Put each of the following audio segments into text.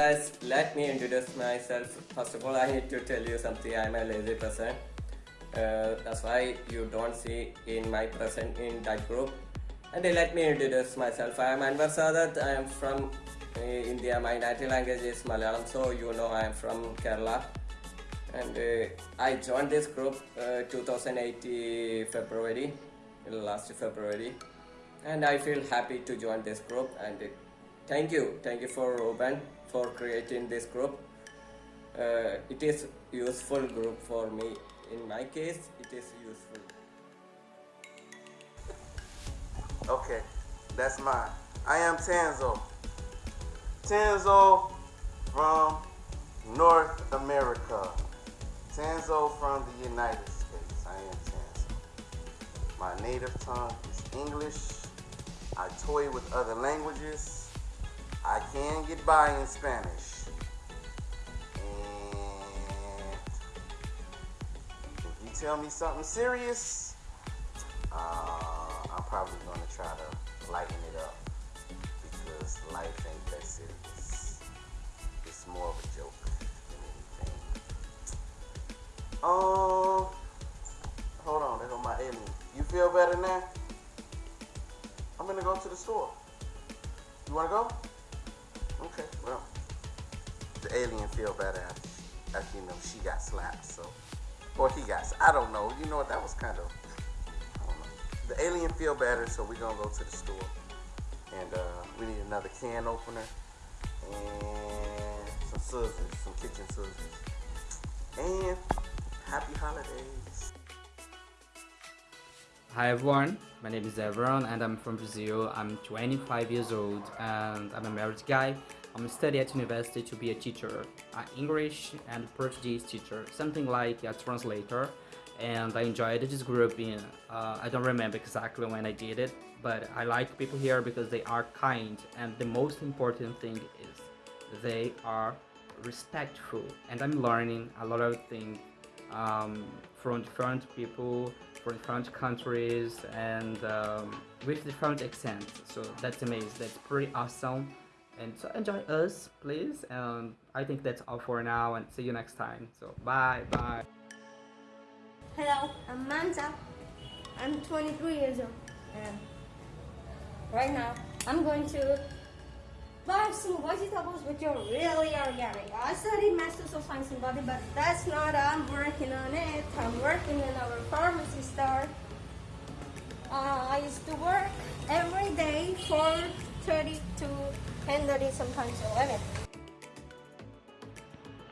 Guys, let me introduce myself. First of all, I need to tell you something. I'm a lazy person. Uh, that's why you don't see in my present in that group. And let me introduce myself. I am Anwar Sadat. I am from uh, India. My native language is Malayalam, so you know I am from Kerala. And uh, I joined this group uh, 2008 February, last February. And I feel happy to join this group. And thank you, thank you for Ruben for creating this group. Uh, it is useful group for me. In my case, it is useful. Okay, that's mine. I am Tanzo. Tanzo from North America. Tanzo from the United States. I am Tanzo. My native tongue is English. I toy with other languages. I can get by in Spanish. And if you tell me something serious, uh, I'm probably going to try to lighten it up because life ain't that serious. It's more of a joke than anything. Um, hold on, there go my alien. You feel better now? I'm gonna go to the store. You wanna go? Okay, well, the alien feel better after, you know she got slapped, so or he got. I don't know. You know what? That was kind of. I don't know. The alien feel better, so we're gonna go to the store, and uh, we need another can opener and some scissors, some kitchen scissors, and happy holidays. Hi everyone, my name is Evron and I'm from Brazil. I'm 25 years old and I'm a married guy. I'm studying at university to be a teacher, an English and Portuguese teacher, something like a translator. And I enjoyed this group in, uh, I don't remember exactly when I did it, but I like people here because they are kind and the most important thing is they are respectful and I'm learning a lot of things um, from different people different countries and um, with different accents so that's amazing. That's pretty awesome. And so enjoy us please. And I think that's all for now and see you next time. So bye bye. Hello, I'm Manta. I'm 23 years old. And right now I'm going to buy some vegetables which are really organic. I studied Masters of Science in Body but that's not I'm working on it. I'm working in our pharmacy store. Uh, I used to work every day for 30 to 10.30 sometimes 11.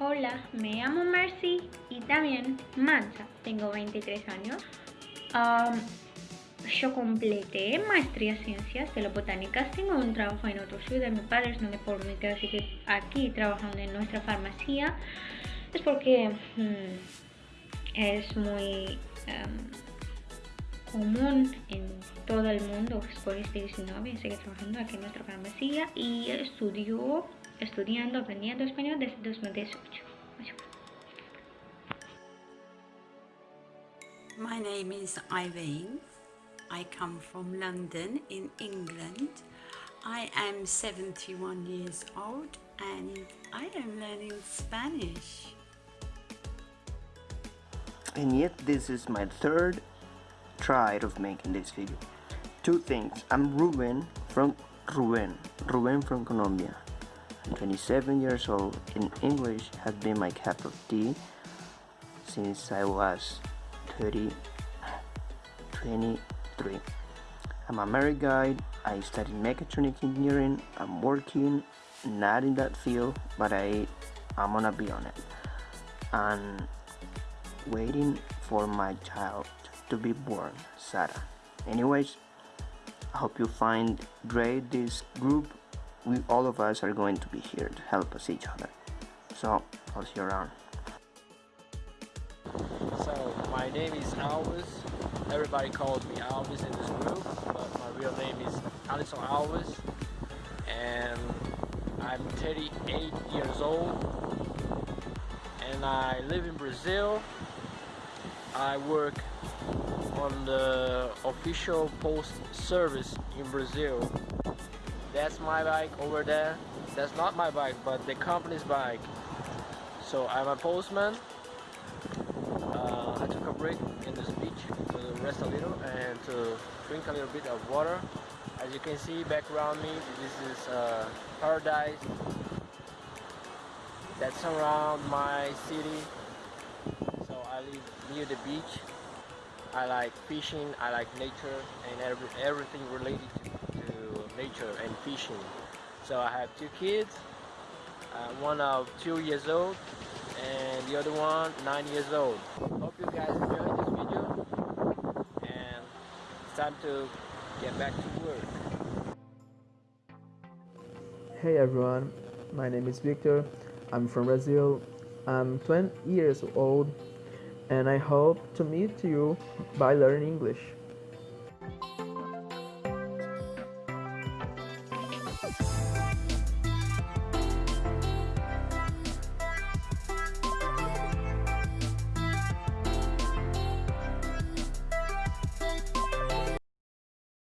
Hola, me llamo Mercy y también Mancha. Tengo 23 años. Um, yo completé maestría en ciencias de la botánica. Tengo un trabajo en otra ciudad. Mi padre no de pública, así que aquí trabajando en nuestra farmacia es porque hmm, es muy um, común en todo el mundo. Por este 19 sigue trabajando aquí en nuestra farmacia y estudió estudiando, aprendiendo español desde 2018. My name is Irene. I come from London in England. I am 71 years old and I am learning Spanish. And yet this is my third try of making this video. Two things. I'm Ruben from Ruben. Ruben from Colombia. I'm 27 years old and English has been my cup of tea since I was 30, 23. I'm a married guy. I studied mechatronic engineering. I'm working not in that field, but I I'm gonna be on it. And waiting for my child to be born, Sarah. Anyways, I hope you find great this group. We all of us are going to be here to help us each other. So I'll see you around. My name is Alves. Everybody calls me Alves in this group, but my real name is Alisson Alves, and I'm 38 years old, and I live in Brazil. I work on the official post service in Brazil. That's my bike over there. that's not my bike, but the company's bike. So I'm a postman. Drink a little bit of water. As you can see back around me, this is uh, paradise that surround my city. So I live near the beach. I like fishing, I like nature and every, everything related to, to nature and fishing. So I have two kids, uh, one of two years old and the other one nine years old. Hope you guys enjoyed this video and it's time to get back to work. Hey everyone, my name is Victor. I'm from Brazil. I'm 20 years old and I hope to meet you by learning English.